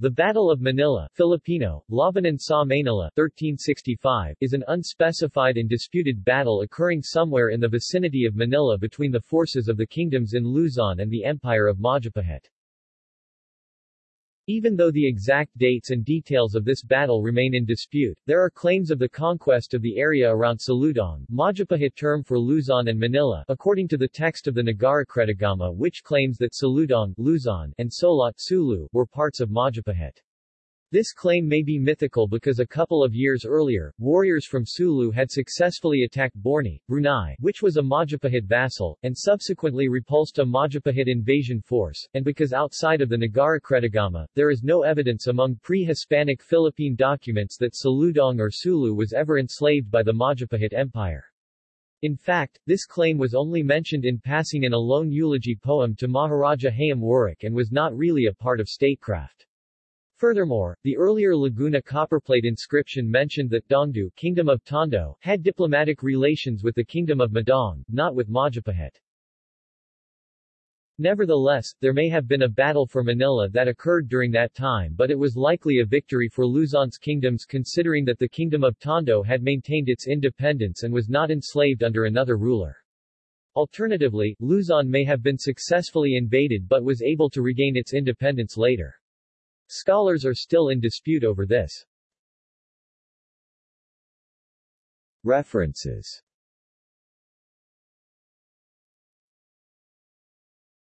The Battle of Manila Filipino, Labanan sa Manila 1365, is an unspecified and disputed battle occurring somewhere in the vicinity of Manila between the forces of the kingdoms in Luzon and the Empire of Majapahit. Even though the exact dates and details of this battle remain in dispute, there are claims of the conquest of the area around Saludong, Majapahit term for Luzon and Manila, according to the text of the Nagarakretagama which claims that Saludong, Luzon, and Solot, Sulu, were parts of Majapahit. This claim may be mythical because a couple of years earlier, warriors from Sulu had successfully attacked Borni, Brunei, which was a Majapahit vassal, and subsequently repulsed a Majapahit invasion force, and because outside of the Nagarakretagama, there is no evidence among pre-Hispanic Philippine documents that Saludong or Sulu was ever enslaved by the Majapahit Empire. In fact, this claim was only mentioned in passing in a lone eulogy poem to Maharaja Hayam Wuruk and was not really a part of statecraft. Furthermore, the earlier Laguna copperplate inscription mentioned that Dongdu Kingdom of Tondo had diplomatic relations with the Kingdom of Madong, not with Majapahit. Nevertheless, there may have been a battle for Manila that occurred during that time but it was likely a victory for Luzon's kingdoms considering that the Kingdom of Tondo had maintained its independence and was not enslaved under another ruler. Alternatively, Luzon may have been successfully invaded but was able to regain its independence later. Scholars are still in dispute over this. References